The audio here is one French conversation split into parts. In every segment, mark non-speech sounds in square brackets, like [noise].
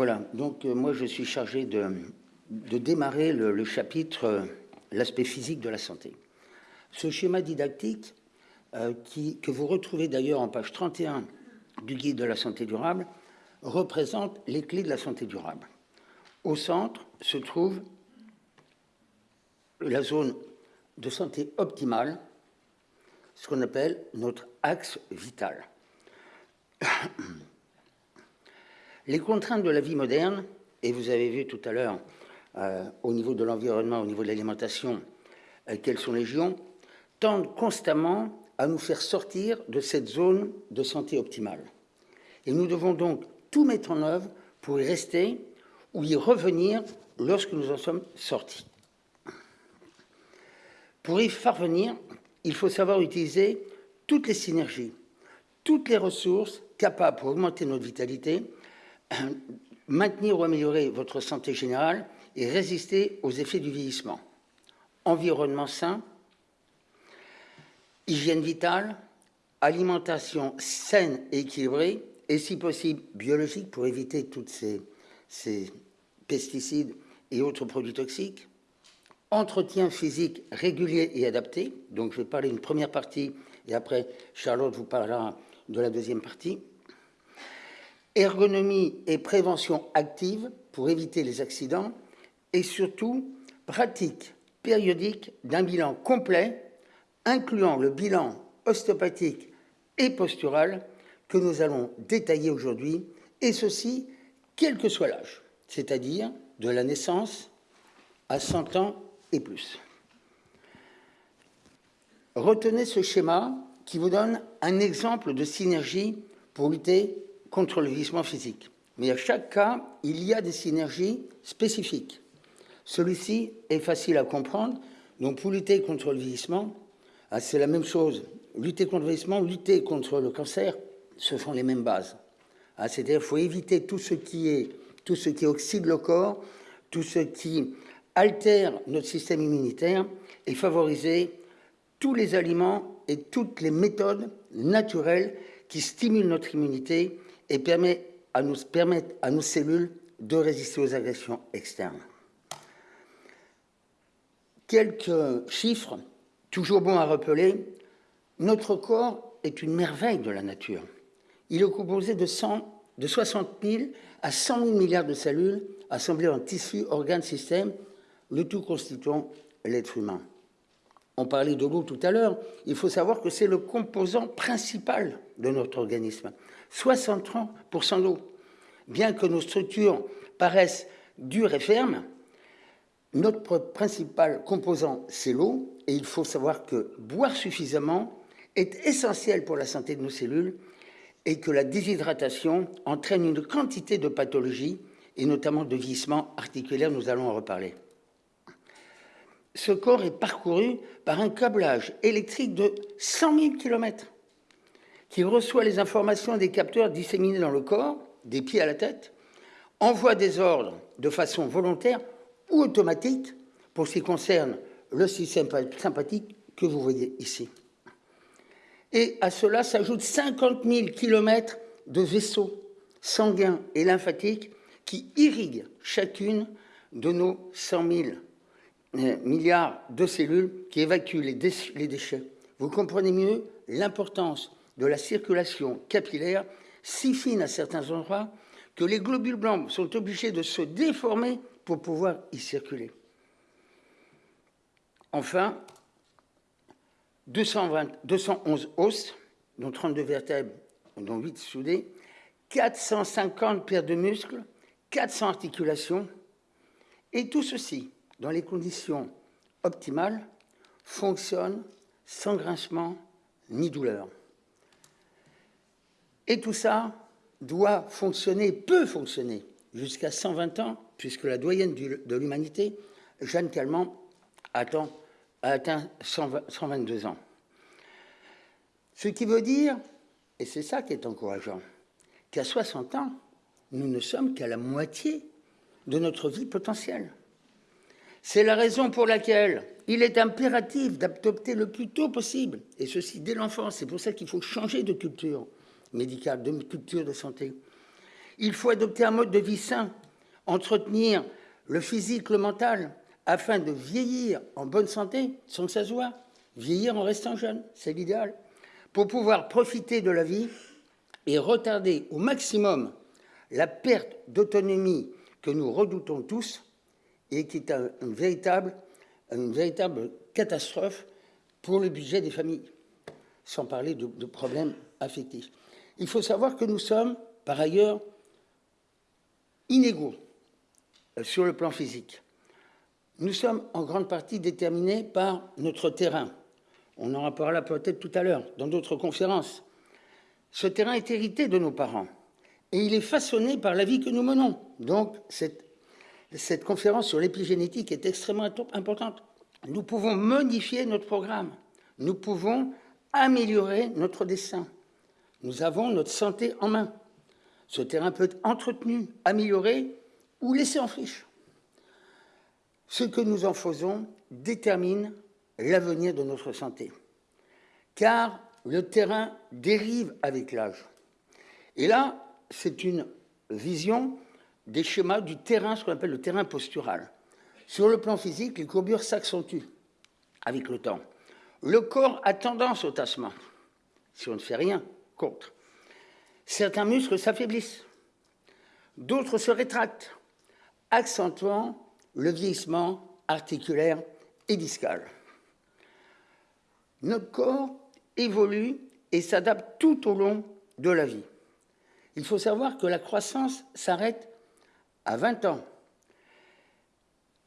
Voilà, donc euh, moi je suis chargé de, démarrer le, chapitre euh, L'aspect physique de la santé. Ce schéma didactique, euh, que vous retrouvez d'ailleurs en page 31 du guide de la santé durable, représente les clés de la santé durable. Au centre se trouve la zone de santé optimale, ce qu'on appelle notre axe vital. [clears throat] Les contraintes de la vie moderne, et vous avez vu tout à l'heure euh, au niveau de l'environnement, au niveau de l'alimentation, euh, quelles sont les géants, tendent constamment à nous faire sortir de cette zone de santé optimale. Et nous devons donc tout mettre en œuvre pour y rester ou y revenir lorsque nous en sommes sortis. Pour y parvenir, il faut savoir utiliser toutes les synergies, toutes les ressources capables pour augmenter notre vitalité [clears throat] maintenir ou améliorer votre santé générale et résister aux effets du vieillissement. Environnement sain, hygiène vitale, alimentation saine et équilibrée, et si possible biologique pour éviter tous ces, pesticides et autres produits toxiques, entretien physique régulier et adapté, donc je vais parler d'une première partie et après Charlotte vous parlera de la deuxième partie, ergonomie et prévention active pour éviter les accidents. Et surtout pratique périodique d'un bilan complet incluant le bilan ostéopathique et postural que nous allons détailler aujourd'hui, et ceci quel que soit l'âge, c'est-à-dire de la naissance à 100 ans et plus. Retenez ce schéma qui vous donne un exemple de synergie pour lutter contre le vieillissement physique. Mais à chaque cas, il y a des synergies spécifiques. Celui-ci est facile à comprendre. Donc, pour lutter contre le vieillissement, ah, c'est la même chose. Lutter contre le vieillissement, lutter contre le cancer, ce sont les mêmes bases. Ah, c'est-à-dire qu'il faut éviter tout ce qui est tout ce qui oxyde le corps, tout ce qui altère notre système immunitaire et favoriser tous les aliments et toutes les méthodes naturelles qui stimulent notre immunité et permet à nous, permettre à nos cellules de résister aux agressions externes. Quelques chiffres, toujours bons à rappeler. Notre corps est une merveille de la nature. Il est composé de, 100, de 60 000 à 100 000 milliards de cellules assemblées en tissus, organes, systèmes, le tout constituant l'être humain. On parlait de l'eau tout à l'heure. Il faut savoir que c'est le composant principal de notre organisme. 63% d'eau. Bien que nos structures paraissent dures et fermes, notre principal composant, c'est l'eau, et il faut savoir que boire suffisamment est essentiel pour la santé de nos cellules et que la déshydratation entraîne une quantité de pathologies, et notamment de vieillissement articulaire, nous allons en reparler. Ce corps est parcouru par un câblage électrique de 100 000 km qui reçoit les informations des capteurs disséminés dans le corps, des pieds à la tête, envoie des ordres de façon volontaire ou automatique pour ce qui concerne le système sympathique que vous voyez ici. Et à cela s'ajoutent 50 000 km de vaisseaux sanguins et lymphatiques qui irriguent chacune de nos 100 000 euh, milliards de cellules qui évacuent les déchets. Vous comprenez mieux l'importance de la circulation capillaire si fine à certains endroits que les globules blancs sont obligés de se déformer pour pouvoir y circuler. Enfin, 211 os, dont 32 vertèbres, dont 8 soudées, 450 paires de muscles, 400 articulations, et tout ceci, dans les conditions optimales, fonctionne sans grincement ni douleur. Et tout ça doit fonctionner, peut fonctionner, jusqu'à 120 ans, puisque la doyenne de l'humanité, Jeanne Calment, a atteint 122 ans. Ce qui veut dire, et c'est ça qui est encourageant, qu'à 60 ans, nous ne sommes qu'à la moitié de notre vie potentielle. C'est la raison pour laquelle il est impératif d'adopter le plus tôt possible, et ceci dès l'enfance. C'est pour ça qu'il faut changer de culture médicale, de culture de santé. Il faut adopter un mode de vie sain, entretenir le physique, le mental, afin de vieillir en bonne santé sans que ça se. Vieillir en restant jeune, c'est l'idéal. Pour pouvoir profiter de la vie et retarder au maximum la perte d'autonomie que nous redoutons tous et qui est une, véritable, catastrophe pour le budget des familles, sans parler de, de problèmes affectifs. Il faut savoir que nous sommes, par ailleurs, inégaux euh, sur le plan physique. Nous sommes en grande partie déterminés par notre terrain. On en reparlera peut-être tout à l'heure dans d'autres conférences. Ce terrain est hérité de nos parents et il est façonné par la vie que nous menons. Donc, cette, cette conférence sur l'épigénétique est extrêmement importante. Nous pouvons modifier notre programme. Nous pouvons améliorer notre dessin. Nous avons notre santé en main. Ce terrain peut être entretenu, amélioré ou laissé en friche. Ce que nous en faisons détermine l'avenir de notre santé. Car le terrain dérive avec l'âge. Et là, c'est une vision des schémas du terrain, ce qu'on appelle le terrain postural. Sur le plan physique, les courbures s'accentuent avec le temps. Le corps a tendance au tassement, si on ne fait rien contre. Certains muscles s'affaiblissent, d'autres se rétractent, accentuant le vieillissement articulaire et discal. Notre corps évolue et s'adapte tout au long de la vie. Il faut savoir que la croissance s'arrête à 20 ans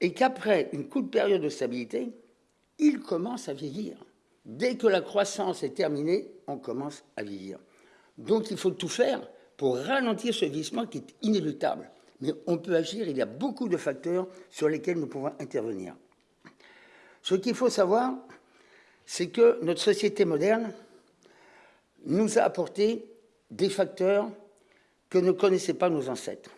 et qu'après une courte période de stabilité, il commence à vieillir. Dès que la croissance est terminée, on commence à vieillir. Donc il faut tout faire pour ralentir ce vieillissement qui est inéluctable. Mais on peut agir, il y a beaucoup de facteurs sur lesquels nous pouvons intervenir. Ce qu'il faut savoir, c'est que notre société moderne nous a apporté des facteurs que ne connaissaient pas nos ancêtres.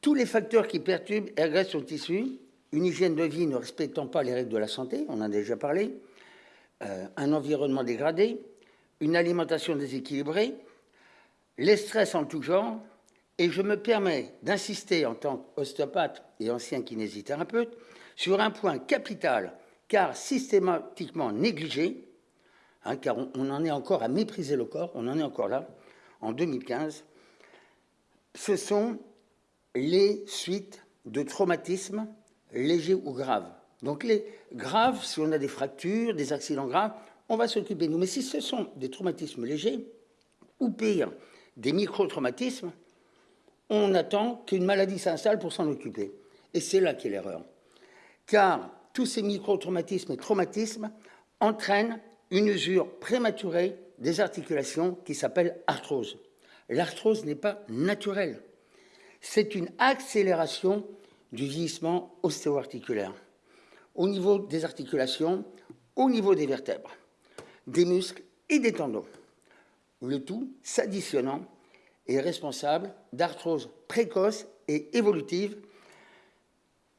Tous les facteurs qui perturbent et agressent son tissu, une hygiène de vie ne respectant pas les règles de la santé, on en a déjà parlé, euh, un environnement dégradé, une alimentation déséquilibrée, les stress en tout genre, et je me permets d'insister en tant qu'ostéopathe et ancien kinésithérapeute sur un point capital, car systématiquement négligé, hein, car on, en est encore à mépriser le corps, on en est encore là, en 2015, ce sont les suites de traumatismes légers ou graves. Donc les graves, si on a des fractures, des accidents graves, on va s'occuper de nous. Mais si ce sont des traumatismes légers, ou pire, des micro-traumatismes, on attend qu'une maladie s'installe pour s'en occuper. Et c'est là qu'est l'erreur. Car tous ces micro-traumatismes et traumatismes entraînent une usure prématurée des articulations qui s'appelle arthrose. L'arthrose n'est pas naturelle. C'est une accélération du vieillissement ostéo-articulaire au niveau des articulations, au niveau des vertèbres, des muscles et des tendons. Le tout s'additionnant est responsable d'arthrose précoce et évolutive.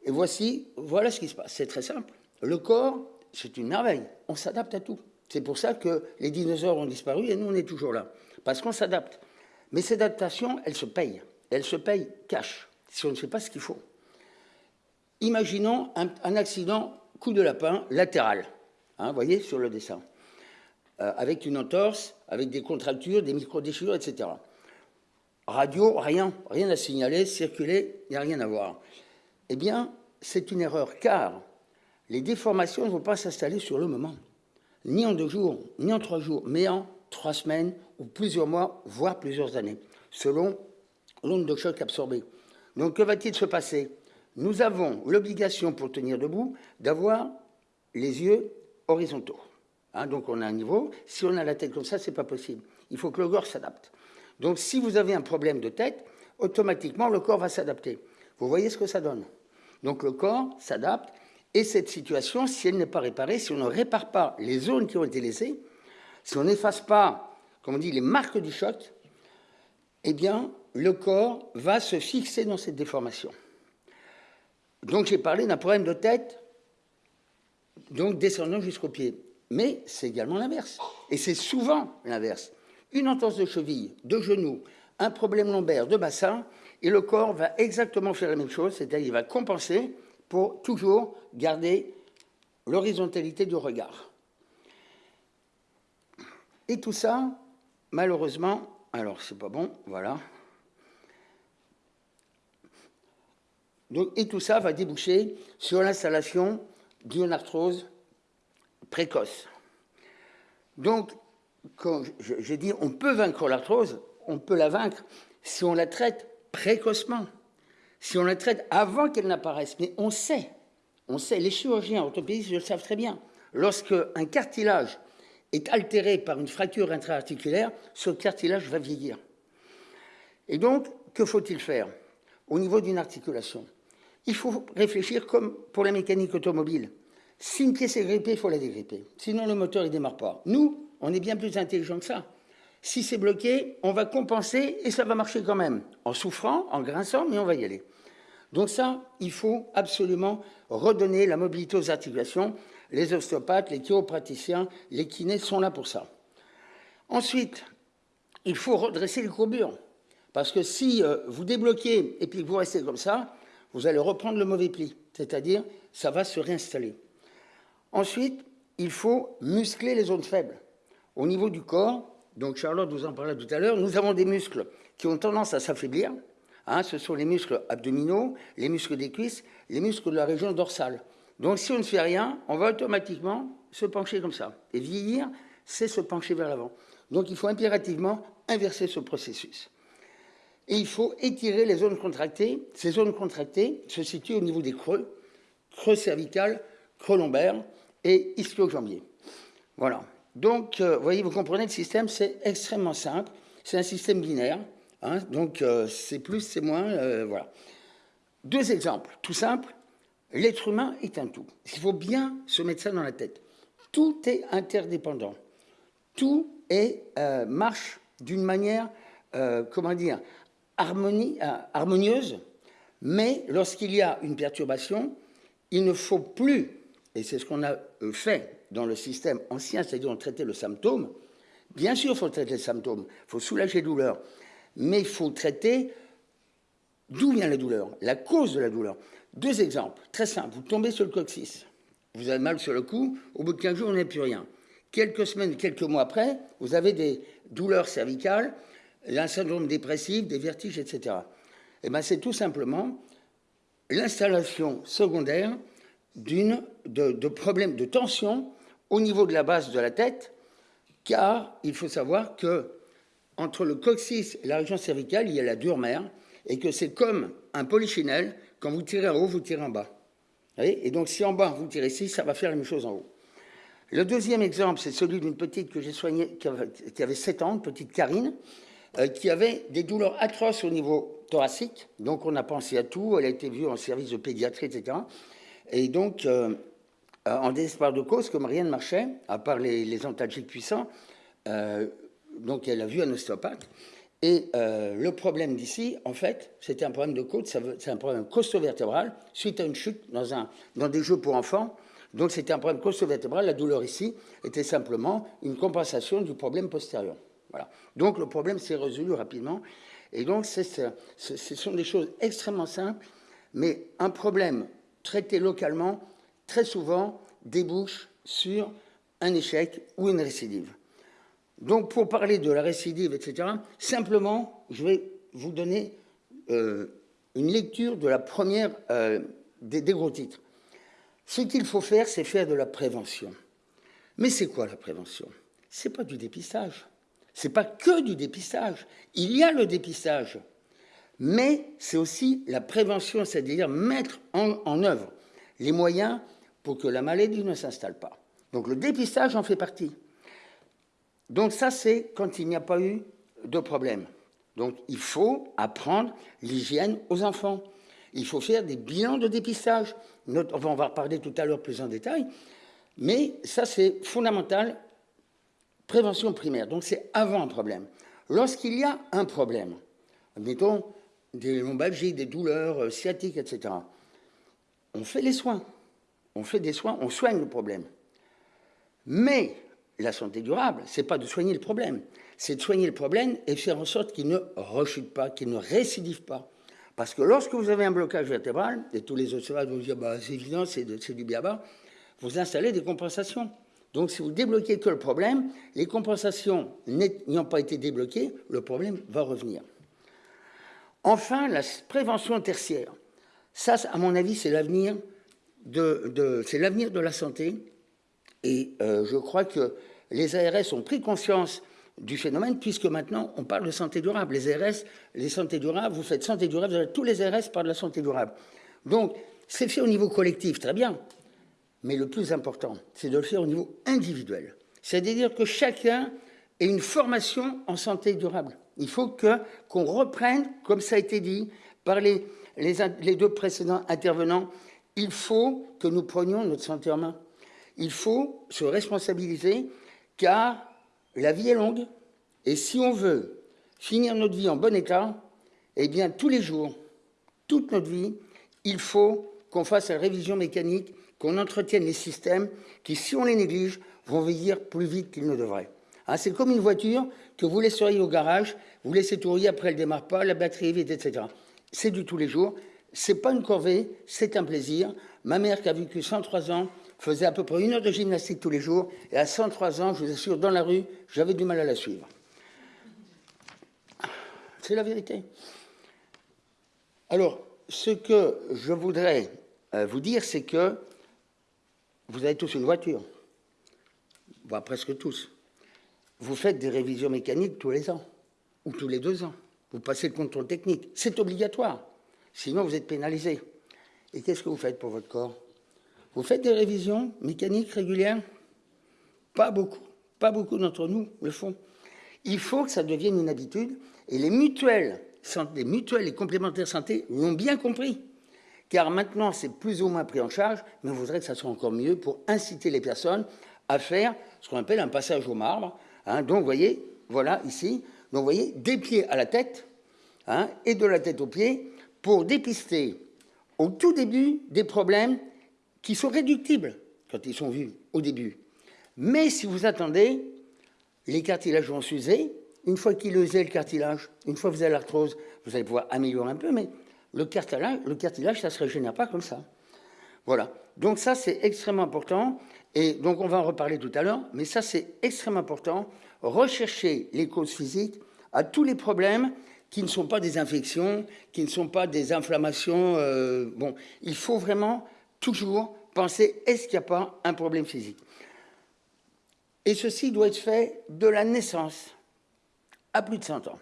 Et voici, voilà ce qui se passe. C'est très simple. Le corps, c'est une merveille. On s'adapte à tout. C'est pour ça que les dinosaures ont disparu et nous, on est toujours là. Parce qu'on s'adapte. Mais cette adaptation, elle se paye. Elle se paye cash, si on ne fait pas ce qu'il faut. Imaginons un, accident coup de lapin latéral, hein, vous voyez, sur le dessin, euh, avec une entorse, avec des contractures, des micro-déchirures, etc. Radio, rien, rien à signaler, circuler, il n'y a rien à voir. Eh bien, c'est une erreur, car les déformations ne vont pas s'installer sur le moment, ni en deux jours, ni en trois jours, mais en trois semaines ou plusieurs mois, voire plusieurs années, selon l'onde de choc absorbée. Donc, que va-t-il se passer? Nous avons l'obligation, pour tenir debout, d'avoir les yeux horizontaux. Hein, donc, on a un niveau. Si on a la tête comme ça, c'est pas possible. Il faut que le corps s'adapte. Donc si vous avez un problème de tête, automatiquement le corps va s'adapter. Vous voyez ce que ça donne Donc le corps s'adapte et cette situation, si elle n'est pas réparée, si on ne répare pas les zones qui ont été laissées, si on n'efface pas, comme on dit, les marques du choc, eh bien, le corps va se fixer dans cette déformation. Donc j'ai parlé d'un problème de tête, donc descendant jusqu'au pied. Mais c'est également l'inverse. Et c'est souvent l'inverse. Une entorse de cheville, de genou, un problème lombaire, de bassin, et le corps va exactement faire la même chose, c'est-à-dire il va compenser pour toujours garder l'horizontalité du regard. Et tout ça, malheureusement, alors c'est pas bon, voilà. Et tout ça va déboucher sur l'installation d'une arthrose précoce. Donc, quand j'ai dit on peut vaincre l'arthrose, on peut la vaincre si on la traite précocement, si on la traite avant qu'elle n'apparaisse. Mais on sait, on sait, les chirurgiens orthopédistes le savent très bien, lorsque un cartilage est altéré par une fracture intra-articulaire, ce cartilage va vieillir. Et donc, que faut-il faire au niveau d'une articulation? Il faut réfléchir comme pour la mécanique automobile. Si une pièce est grippée, il faut la dégripper. Sinon, le moteur ne démarre pas. Nous, on est bien plus intelligent que ça. Si c'est bloqué, on va compenser et ça va marcher quand même, en souffrant, en grinçant, mais on va y aller. Donc ça, il faut absolument redonner la mobilité aux articulations. Les ostéopathes, les chiropraticiens, les kinés sont là pour ça. Ensuite, il faut redresser les courbures. Parce que si euh, vous débloquez et puis que vous restez comme ça, vous allez reprendre le mauvais pli. C'est-à-dire, ça va se réinstaller. Ensuite, il faut muscler les zones faibles. Au niveau du corps, donc Charlotte vous en parlait tout à l'heure, nous avons des muscles qui ont tendance à s'affaiblir. Hein, ce sont les muscles abdominaux, les muscles des cuisses, les muscles de la région dorsale. Donc si on ne fait rien, on va automatiquement se pencher comme ça. Et vieillir, c'est se pencher vers l'avant. Donc il faut impérativement inverser ce processus. Et il faut étirer les zones contractées. Ces zones contractées se situent au niveau des creux, creux cervical, creux lombaire, et ischio-jambier. Voilà. Donc, euh, vous voyez, vous comprenez, le système, c'est extrêmement simple. C'est un système binaire. Hein, donc, euh, c'est plus, c'est moins. Euh, voilà. Deux exemples, tout simple. L'être humain est un tout. Il faut bien se mettre ça dans la tête. Tout est interdépendant. Tout est, marche d'une manière, comment dire, harmonie, harmonieuse. Mais lorsqu'il y a une perturbation, il ne faut plus et c'est ce qu'on a euh, fait dans le système ancien, c'est-à-dire on traitait le symptôme. Bien sûr, il faut traiter le symptôme, il faut soulager la douleur, mais il faut traiter d'où vient la douleur, la cause de la douleur. Deux exemples, très simples. Vous tombez sur le coccyx, vous avez mal sur le cou, au bout de 15 jours, on n'a plus rien. Quelques semaines, quelques mois après, vous avez des douleurs cervicales, un syndrome dépressif, des vertiges, etc. Et eh bien, c'est tout simplement l'installation secondaire d'une, de, problèmes de tension au niveau de la base de la tête, car il faut savoir que entre le coccyx et la région cervicale, il y a la dure mère, et que c'est comme un polychinelle, quand vous tirez en haut, vous tirez en bas. et donc si en bas, vous tirez ici, ça va faire la même chose en haut. Le deuxième exemple, c'est celui d'une petite que j'ai soignée, qui avait 7 ans, petite Karine, euh, qui avait des douleurs atroces au niveau thoracique. Donc on a pensé à tout, elle a été vue en service de pédiatrie, etc. Et donc, euh, euh, en désespoir de cause, comme rien ne marchait, à part les, les antalgiques puissants, euh, donc elle a vu un ostéopathe. Et le problème d'ici, en fait, c'était un problème de côte, c'est un problème costo-vertébral, suite à une chute dans, un, dans des jeux pour enfants. Donc c'était un problème costo-vertébral. La douleur ici était simplement une compensation du problème postérieur. Voilà. Donc le problème s'est résolu rapidement. Et donc ce sont des choses extrêmement simples, mais un problème traité localement, très souvent, débouche sur un échec ou une récidive. Donc, pour parler de la récidive, etc., simplement, je vais vous donner euh, une lecture de la première euh, des, des, gros titres. Ce qu'il faut faire, c'est faire de la prévention. Mais c'est quoi la prévention? C'est pas du dépistage. C'est pas que du dépistage. Il y a le dépistage, mais c'est aussi la prévention, c'est-à-dire mettre en, œuvre les moyens pour que la maladie ne s'installe pas. Donc le dépistage en fait partie. Donc ça, c'est quand il n'y a pas eu de problème. Donc il faut apprendre l'hygiène aux enfants. Il faut faire des bilans de dépistage. On va en reparler tout à l'heure plus en détail. Mais ça, c'est fondamental. Prévention primaire. Donc c'est avant un problème. Lorsqu'il y a un problème, admettons, des lombalgies, des douleurs euh, sciatiques, etc. On fait les soins. On fait des soins, on soigne le problème. Mais la santé durable, c'est pas de soigner le problème, c'est de soigner le problème et faire en sorte qu'il ne rechute pas, qu'il ne récidive pas. Parce que lorsque vous avez un blocage vertébral, et tous les autres vont dire bah, c'est évident, c'est du biaba, vous installez des compensations. Donc si vous débloquez que le problème, les compensations n'ayant pas été débloquées, le problème va revenir. Enfin, la prévention tertiaire. Ça, à mon avis, c'est l'avenir de, de la santé. Et euh, je crois que les ARS ont pris conscience du phénomène, puisque maintenant, on parle de santé durable. Les ARS, les santé durable, vous faites santé durable, tous les ARS parlent de la santé durable. Donc, c'est fait au niveau collectif, très bien. Mais le plus important, c'est de le faire au niveau individuel. C'est-à-dire que chacun ait une formation en santé durable. Il faut qu'on reprenne, comme ça a été dit par les, deux précédents intervenants, il faut que nous prenions notre santé en main. Il faut se responsabiliser, car la vie est longue, et si on veut finir notre vie en bon état, eh bien, tous les jours, toute notre vie, il faut qu'on fasse la révision mécanique, qu'on entretienne les systèmes qui, si on les néglige, vont vieillir plus vite qu'ils ne devraient. Hein, c'est comme une voiture que vous laisseriez au garage, vous laissez tourner, après elle ne démarre pas, la batterie est vide, etc. C'est du tous les jours. C'est pas une corvée, c'est un plaisir. Ma mère, qui a vécu 103 ans, faisait à peu près une heure de gymnastique tous les jours, et à 103 ans, je vous assure, dans la rue, j'avais du mal à la suivre. C'est la vérité. Alors, ce que je voudrais euh, vous dire, c'est que vous avez tous une voiture, voire presque tous. Vous faites des révisions mécaniques tous les ans, ou tous les deux ans. Vous passez le contrôle technique. C'est obligatoire. Sinon, vous êtes pénalisé. Et qu'est-ce que vous faites pour votre corps? Vous faites des révisions mécaniques régulières? Pas beaucoup. Pas beaucoup d'entre nous le font. Il faut que ça devienne une habitude. Et les mutuelles, les mutuelles et complémentaires santé l'ont bien compris. Car maintenant, c'est plus ou moins pris en charge, mais on voudrait que ça soit encore mieux pour inciter les personnes à faire ce qu'on appelle un passage au marbre. Hein. donc, vous voyez, voilà, ici, donc, vous voyez, des pieds à la tête hein, et de la tête aux pieds pour dépister au tout début des problèmes qui sont réductibles quand ils sont vus au début. Mais si vous attendez, les cartilages vont s'user. Une fois qu'il usé le cartilage, une fois que vous avez l'arthrose, vous allez pouvoir améliorer un peu, mais le cartilage, le cartilage ça ne se régénère pas comme ça. Voilà. Donc ça, c'est extrêmement important. Et donc, on va en reparler tout à l'heure, mais ça, c'est extrêmement important. Rechercher les causes physiques à tous les problèmes qui ne sont pas des infections, qui ne sont pas des inflammations. Euh, bon, il faut vraiment toujours penser est-ce qu'il n'y a pas un problème physique? Et ceci doit être fait de la naissance à plus de 100 ans.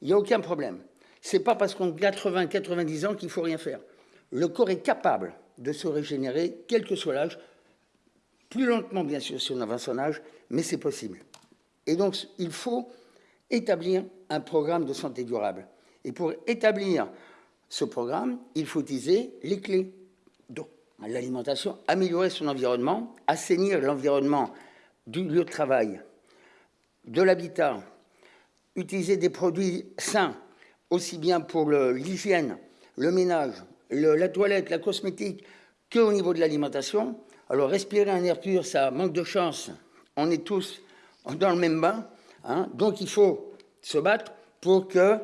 Il n'y a aucun problème. Ce n'est pas parce qu'on a 80, 90 ans qu'il faut rien faire. Le corps est capable de se régénérer, quel que soit l'âge, plus lentement bien sûr si on avance son âge, mais c'est possible. Et donc il faut établir un programme de santé durable. Et pour établir ce programme, il faut utiliser les clés. Donc, l'alimentation, améliorer son environnement, assainir l'environnement du lieu de travail, de l'habitat, utiliser des produits sains, aussi bien pour l'hygiène, le, ménage, la toilette, la cosmétique, qu'au niveau de l'alimentation. Alors respirer un air pur, ça manque de chance. On est tous dans le même bain. Hein. donc il faut se battre pour que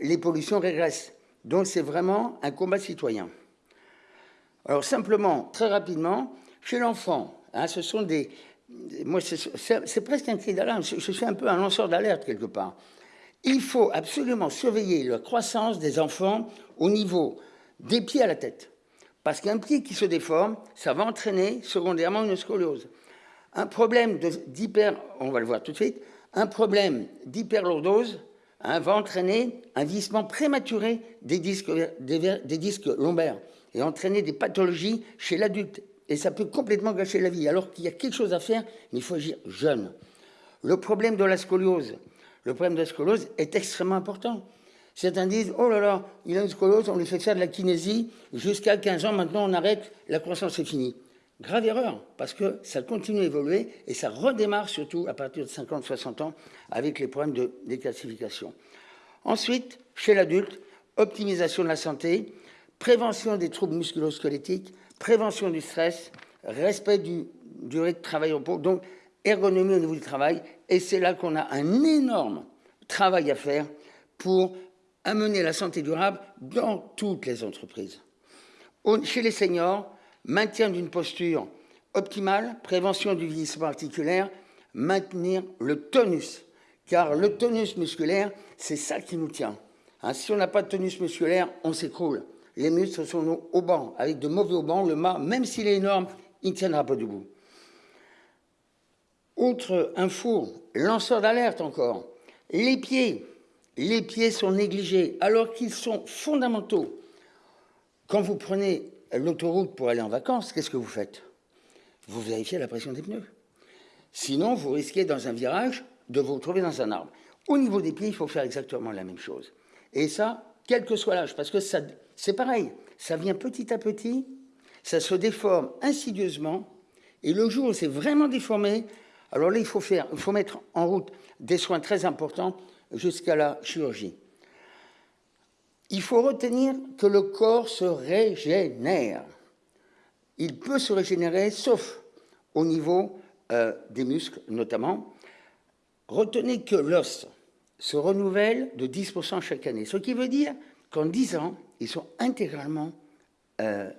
les pollutions régressent. Donc c'est vraiment un combat citoyen. Alors simplement, très rapidement, chez l'enfant, hein, ce sont des... Moi, c'est presque un cri d'alarme. Je, suis un peu un lanceur d'alerte quelque part. Il faut absolument surveiller la croissance des enfants au niveau des pieds à la tête. Parce qu'un pied qui se déforme, ça va entraîner secondairement une scoliose. Un problème d'hyper, on va le voir tout de suite, un problème d'hyperlordose hein, va entraîner un vieillissement prématuré des disques, des disques lombaires et entraîner des pathologies chez l'adulte. Et ça peut complètement gâcher la vie, alors qu'il y a quelque chose à faire, mais il faut agir jeune. Le problème de la scoliose, le problème de la scoliose est extrêmement important. Certains disent, oh là là, il a une scoliose, on lui fait faire de la kinésie, jusqu'à 15 ans, maintenant on arrête, la croissance est finie. Grave erreur, parce que ça continue à évoluer et ça redémarre surtout à partir de 50-60 ans avec les problèmes de déclassification. Ensuite, chez l'adulte, optimisation de la santé, prévention des troubles musculo-squelettiques, prévention du stress, respect du durée de travail au repos, donc ergonomie au niveau du travail. Et c'est là qu'on a un énorme travail à faire pour amener la santé durable dans toutes les entreprises. Chez les seniors, maintien d'une posture optimale, prévention du vieillissement articulaire, maintenir le tonus, car le tonus musculaire, c'est ça qui nous tient. Hein, si on n'a pas de tonus musculaire, on s'écroule. Les muscles sont au banc, avec de mauvais haubans, le mât, même s'il est énorme, il ne tiendra pas debout. Autre info, lanceur d'alerte encore, les pieds. Les pieds sont négligés alors qu'ils sont fondamentaux. Quand vous prenez l'autoroute pour aller en vacances, qu'est-ce que vous faites? Vous vérifiez la pression des pneus. Sinon, vous risquez dans un virage de vous retrouver dans un arbre. Au niveau des pieds, il faut faire exactement la même chose. Et ça, quel que soit l'âge, parce que c'est pareil, ça vient petit à petit, ça se déforme insidieusement, et le jour où c'est vraiment déformé, alors là, il faut, faire, il faut mettre en route des soins très importants jusqu'à la chirurgie. Il faut retenir que le corps se régénère. Il peut se régénérer, sauf au niveau euh, des muscles notamment. Retenez que l'os se renouvelle de 10% chaque année, ce qui veut dire qu'en 10 ans, ils sont intégralement euh,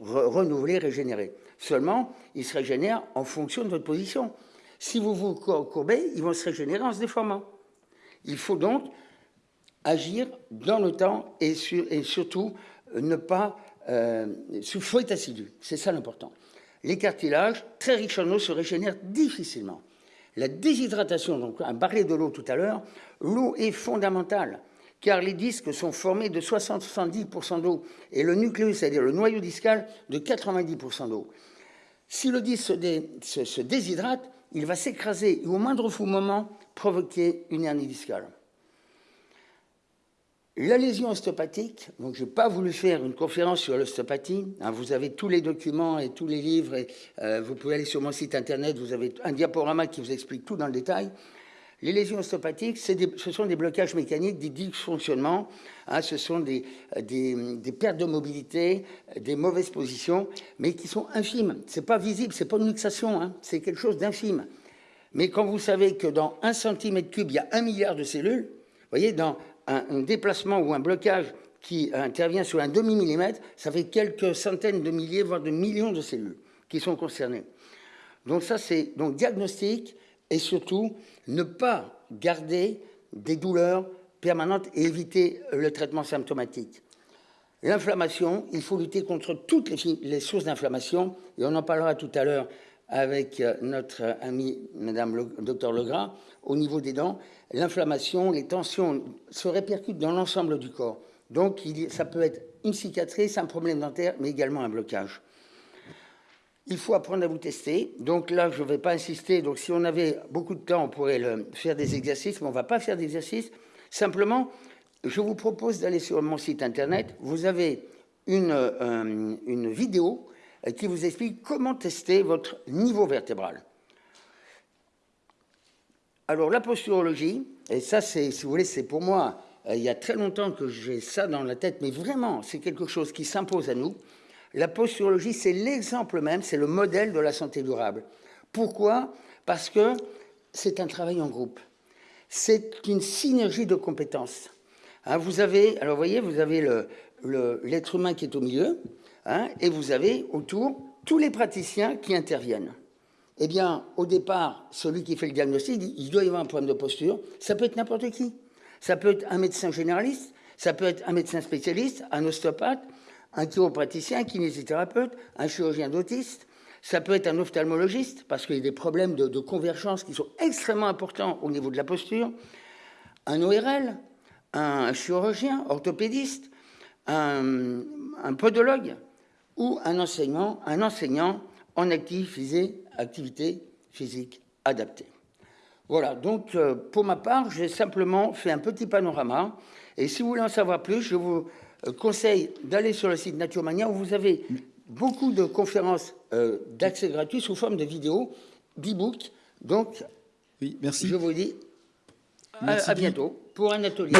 renouvelés, régénérés. Seulement, ils se régénèrent en fonction de votre position. Si vous vous courbez, ils vont se régénérer en se déformant. Il faut donc agir dans le temps et, surtout euh, ne pas euh, souffrir assidu. C'est ça l'important. Les cartilages, très riches en eau, se régénèrent difficilement. La déshydratation, donc on parlait de l'eau tout à l'heure, l'eau est fondamentale car les disques sont formés de 60-70% d'eau et le nucléus, c'est-à-dire le noyau discal, de 90% d'eau. Si le disque se déshydrate, il va s'écraser et au moindre fou moment provoquer une hernie discale. La lésion ostéopathique, donc je n'ai pas voulu faire une conférence sur l'ostéopathie, hein, vous avez tous les documents et tous les livres, et, euh, vous pouvez aller sur mon site internet, vous avez un diaporama qui vous explique tout dans le détail. Les lésions ostéopathiques, ce sont des blocages mécaniques, des dysfonctionnements, hein, ce sont des, des, pertes de mobilité, des mauvaises positions, mais qui sont infimes. Ce n'est pas visible, ce n'est pas une luxation, hein, c'est quelque chose d'infime. Mais quand vous savez que dans un centimètre cube, il y a un milliard de cellules, vous voyez, dans un, un déplacement ou un blocage qui intervient sur un demi-millimètre, ça fait quelques centaines de milliers, voire de millions de cellules qui sont concernées. Donc ça, c'est donc diagnostic, et surtout ne pas garder des douleurs permanentes et éviter le traitement symptomatique. L'inflammation, il faut lutter contre toutes les, sources d'inflammation, et on en parlera tout à l'heure avec euh, notre ami Madame le docteur Legras, au niveau des dents, l'inflammation, les tensions se répercutent dans l'ensemble du corps. Donc ça peut être une cicatrice, un problème dentaire, mais également un blocage il faut apprendre à vous tester. Donc là, je ne vais pas insister. Donc si on avait beaucoup de temps, on pourrait faire des exercices, mais on ne va pas faire d'exercices. Simplement, je vous propose d'aller sur mon site internet. Vous avez une, euh, vidéo qui vous explique comment tester votre niveau vertébral. Alors la posturologie, et ça, c'est, si vous voulez, c'est pour moi, euh, il y a très longtemps que j'ai ça dans la tête, mais vraiment, c'est quelque chose qui s'impose à nous. La posturologie, c'est l'exemple même, c'est le modèle de la santé durable. Pourquoi? Parce que c'est un travail en groupe. C'est une synergie de compétences. Hein, vous avez, alors voyez, vous avez l'être humain qui est au milieu, hein, et vous avez autour tous les praticiens qui interviennent. Eh bien, au départ, celui qui fait le diagnostic, il doit y avoir un problème de posture. Ça peut être n'importe qui. Ça peut être un médecin généraliste, ça peut être un médecin spécialiste, un ostéopathe, un chiropraticien, un kinésithérapeute, un chirurgien d'autiste. Ça peut être un ophtalmologiste, parce qu'il y a des problèmes de, convergence qui sont extrêmement importants au niveau de la posture. Un ORL, un chirurgien, orthopédiste, un, podologue ou un enseignant, un enseignant en activité physique adaptée. Voilà, donc euh, pour ma part, j'ai simplement fait un petit panorama. Et si vous voulez en savoir plus, je vous conseille d'aller sur le site Naturemania où vous avez beaucoup de conférences euh, d'accès gratuit sous forme de vidéos, d'e-book. Donc, oui, merci. je vous dis à, bientôt. pour un atelier.